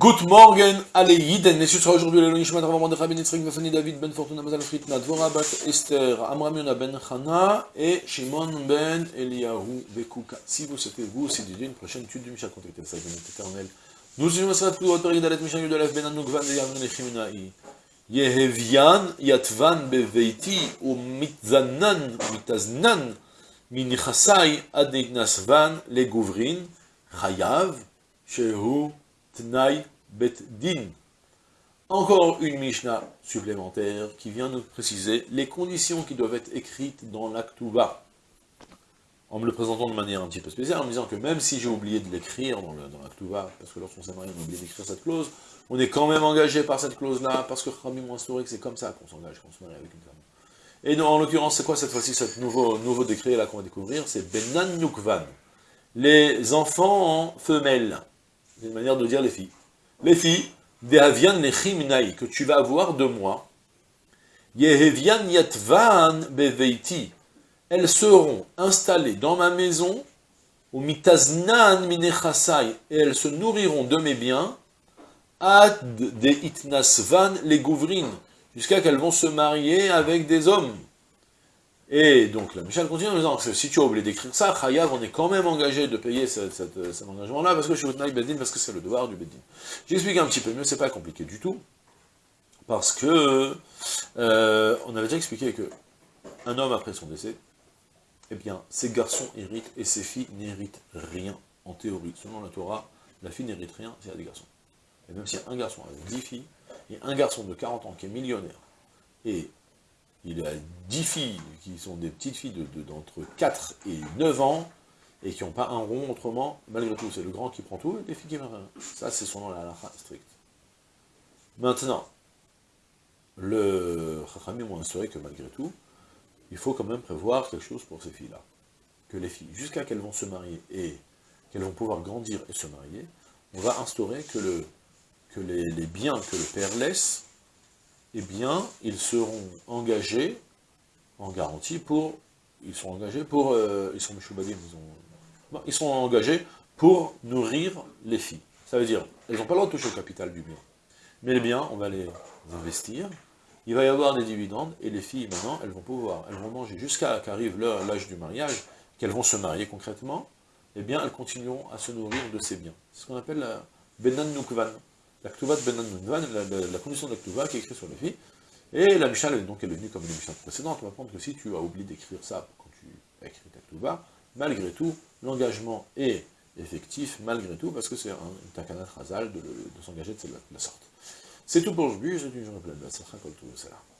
Good morning, allez Yiden, ce sera aujourd'hui le Nishmat Rav Mordechai Ben Yitzrik Vafani David Ben Fortuna Mazal Fritna Dvora Bat Esther Amram Yona Ben Chana et Shimon Ben Eliyahu Bekuka. Si vous souhaitez vous aussi dédier une prochaine étude du Mishnah, contactez le de notre éternel. Nous sommes à Srat Kudot Perik Dalet Mishnah Yudalef Ben Anukvan de Yavne Lechiminai. Yehevian Yatvan Beveiti ou Mitzanan Mitaznan Minichasai Adignasvan Legouvrin Chayav Shehu Tnaï Bet Din. Encore une Mishnah supplémentaire qui vient nous préciser les conditions qui doivent être écrites dans l'Aktuba. En me le présentant de manière un petit peu spéciale, en me disant que même si j'ai oublié de l'écrire dans l'Aktuba, parce que lorsqu'on s'est marié, on a oublié d'écrire cette clause, on est quand même engagé par cette clause-là, parce que Khamim m'a instauré c'est comme ça qu'on s'engage quand on se marie avec une femme. Et en l'occurrence, c'est quoi cette fois-ci, ce nouveau, nouveau décret là qu'on va découvrir? C'est Benan Nukvan. Les enfants en femelles. C'est une manière de dire les filles. Les filles, que tu vas avoir de moi, Yehevian Yatvan Beveiti, elles seront installées dans ma maison, au mitaznan minechasai, et elles se nourriront de mes biens, ad de itnasvan les gouvrin, jusqu'à qu'elles vont se marier avec des hommes. Et donc la Michel continue en disant que si tu as oublié d'écrire ça, Chayav, on est quand même engagé de payer cet, engagement-là, parce que je suis Bedin, parce que c'est le devoir du Bedin. J'explique un petit peu mieux, c'est pas compliqué du tout, parce que euh, on avait déjà expliqué que un homme après son décès, eh bien, ses garçons héritent et ses filles n'héritent rien, en théorie. Selon la Torah, la fille n'hérite rien s'il y a des garçons. Et même s'il y a un garçon avec dix filles, et un garçon de 40 ans qui est millionnaire, et il a 10 filles qui sont des petites filles d'entre de, 4 et 9 ans, et qui n'ont pas un rond autrement, malgré tout, c'est le grand qui prend tout, et les filles qui rien. Ça, c'est son nom, la halakha stricte. Maintenant, le Chachamim m'ont instauré que malgré tout, il faut quand même prévoir quelque chose pour ces filles-là. Que les filles, jusqu'à qu'elles vont se marier et qu'elles vont pouvoir grandir et se marier, on va instaurer que, le, que les, les biens que le père laisse eh bien, ils seront engagés en garantie pour, ils sont engagés pour, euh, ils sont ils, ils sont engagés pour nourrir les filles. Ça veut dire, elles n'ont pas le droit de toucher au capital du bien. Mais les biens, on va les investir, il va y avoir des dividendes, et les filles, maintenant, elles vont pouvoir, elles vont manger jusqu'à qu'arrive l'âge du mariage, qu'elles vont se marier concrètement, eh bien, elles continueront à se nourrir de ces biens. C'est ce qu'on appelle la Benan Nukvan la Ktuvat Ben la, la, la, condition de la Ktuva qui est écrite sur les filles, et la Mishnah, donc, elle est venue comme une Mishnah précédente, on va prendre que si tu as oublié d'écrire ça quand tu as écrit ta Ktuva, malgré tout, l'engagement est effectif, malgré tout, parce que c'est un takanat razal de, de s'engager de, cette sorte. C'est tout pour aujourd'hui, je dis journée pleine de la